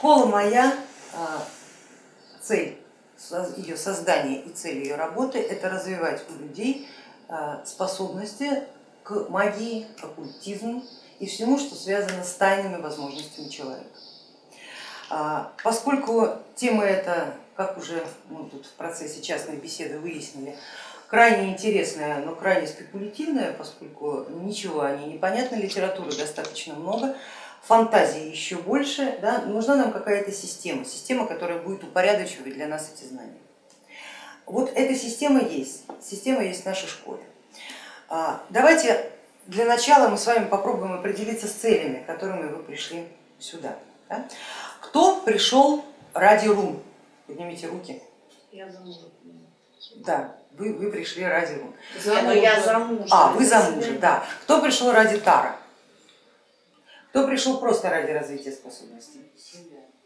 Школа моя, а, цель ее создания и цель ее работы это развивать у людей а, способности к магии, оккультизму и всему, что связано с тайными возможностями человека. А, поскольку тема эта, как уже мы тут в процессе частной беседы выяснили, крайне интересная, но крайне спекулятивная, поскольку ничего о ней не понятно, литературы достаточно много, фантазии еще больше, да, нужна нам какая-то система, система, которая будет упорядочивать для нас эти знания. Вот эта система есть, система есть в нашей школе. А, давайте для начала мы с вами попробуем определиться с целями, которыми вы пришли сюда. Да? Кто пришел ради рун? Поднимите руки. Я замужем. Да, вы, вы пришли ради рун. За, я замужем. А, вы замужем, да. Кто пришел ради Тара? Кто пришел просто ради развития способностей?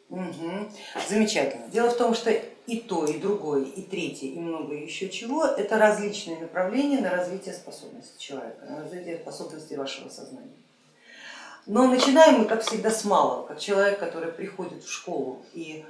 Угу. Замечательно. Дело в том, что и то, и другое, и третье, и много еще чего, это различные направления на развитие способностей человека, на развитие способностей вашего сознания. Но начинаем мы, как всегда, с малого, как человек, который приходит в школу и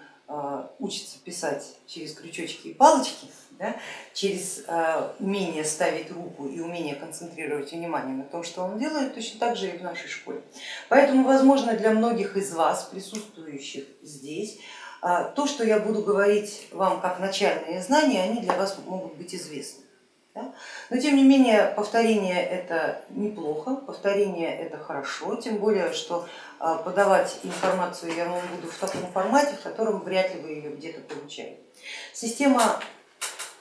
учится писать через крючочки и палочки, да, через э, умение ставить руку и умение концентрировать внимание на том, что он делает, точно так же и в нашей школе. Поэтому, возможно, для многих из вас, присутствующих здесь, э, то, что я буду говорить вам как начальные знания, они для вас могут быть известны. Да? Но тем не менее повторение это неплохо, повторение это хорошо, тем более, что подавать информацию я вам буду в таком формате, в котором вряд ли вы ее где-то получаете. Система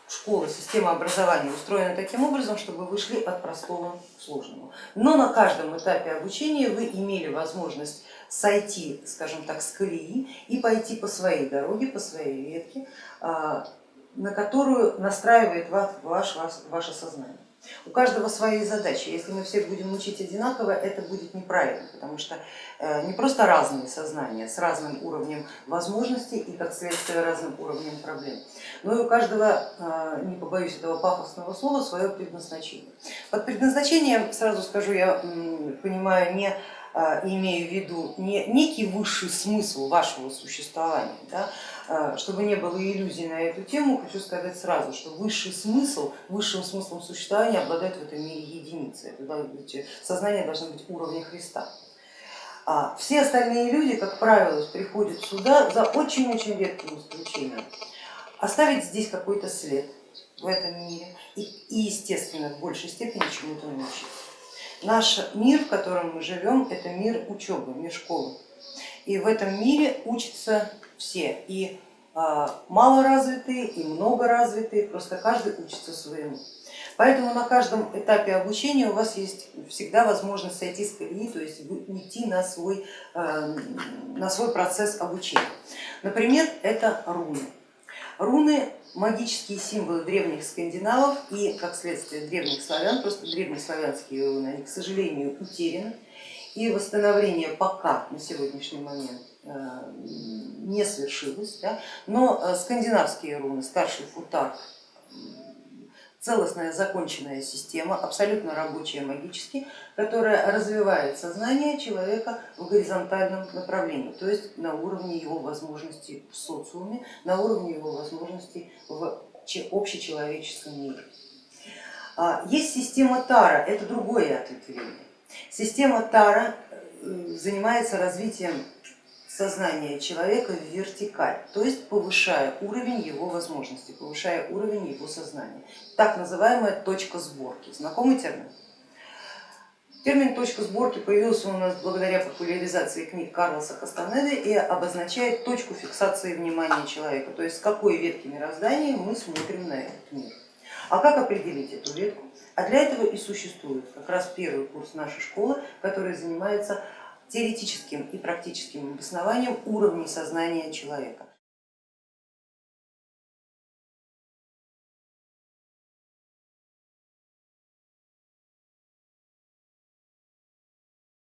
школы, система образования устроена таким образом, чтобы вы шли от простого к сложному. Но на каждом этапе обучения вы имели возможность сойти, скажем так, с колеи и пойти по своей дороге, по своей ветке, а, на которую настраивает ваш, ваш, ваше сознание. У каждого свои задачи. Если мы всех будем учить одинаково, это будет неправильно, потому что э, не просто разные сознания с разным уровнем возможностей и как следствие разным уровнем проблем, но и у каждого, э, не побоюсь этого пафосного слова, свое предназначение. Под предназначением, сразу скажу, я понимаю не э, имею в виду не некий высший смысл вашего существования, да, а, чтобы не было иллюзий на эту тему, хочу сказать сразу, что высший смысл, высшим смыслом существования обладает в этом мире единицы. Быть, сознание должно быть уровня Христа. А все остальные люди, как правило, приходят сюда за очень-очень редким исключением. Оставить здесь какой-то след в этом мире и, и естественно, в большей степени чему-то научиться. Наш мир, в котором мы живем, это мир учебы, мир школы. И в этом мире учатся все, и а, малоразвитые, и многоразвитые, просто каждый учится своему. Поэтому на каждом этапе обучения у вас есть всегда возможность сойти с колеи, то есть уйти на свой, а, на свой процесс обучения. Например, это руны. Руны магические символы древних скандинавов и, как следствие, древних славян, просто древнеславянские они, к сожалению, утеряны. И восстановление пока на сегодняшний момент Э, не свершилось, да? но э, скандинавские руны, старший футар, целостная законченная система, абсолютно рабочая магически, которая развивает сознание человека в горизонтальном направлении, то есть на уровне его возможностей в социуме, на уровне его возможностей в общечеловеческом мире. А, есть система Тара, это другое ответвление. Система Тара э, занимается развитием сознание человека в вертикаль, то есть повышая уровень его возможностей, повышая уровень его сознания. Так называемая точка сборки. Знакомый термин? Термин точка сборки появился у нас благодаря популяризации книг Карлоса Кастанеды и обозначает точку фиксации внимания человека, то есть с какой ветки мироздания мы смотрим на этот мир. А как определить эту ветку? А для этого и существует как раз первый курс нашей школы, который занимается теоретическим и практическим обоснованием уровней сознания человека.